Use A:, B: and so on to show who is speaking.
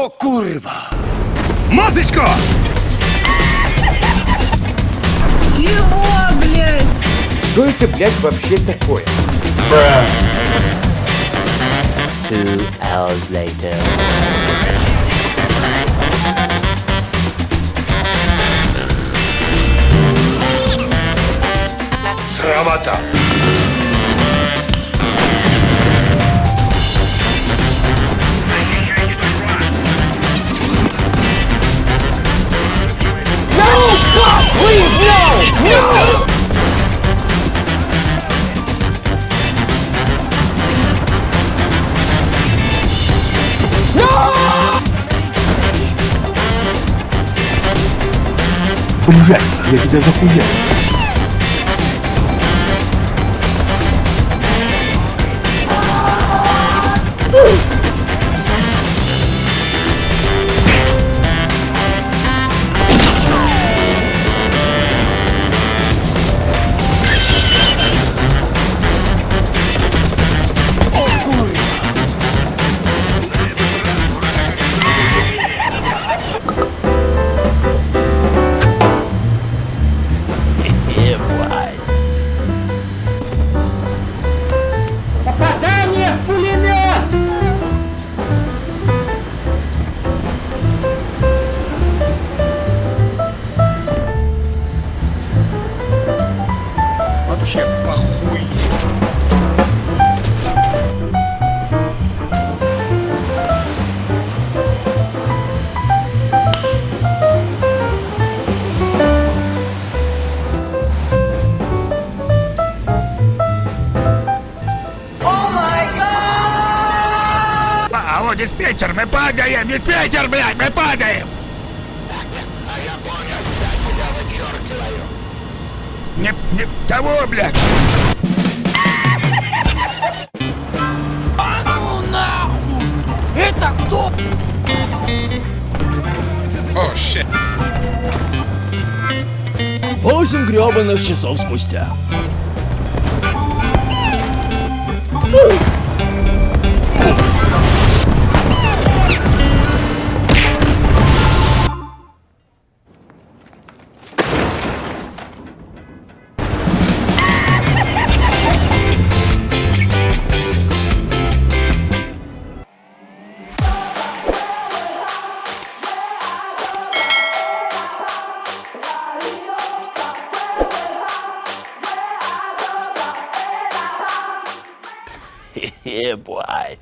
A: О, курва!
B: Масочку!
C: Чего, блядь?
A: Что это, блядь, вообще такое?
D: Two hours later.
B: Срамота!
A: 婚宴也
D: 是这
A: 次婚宴
B: Вообще похуй. А вот диспетчер, мы падаем! Диспетчер, блядь, мы падаем! Не, не того, блядь! О, щит.
E: Восемь гребаных часов спустя.
D: Yeah, boy.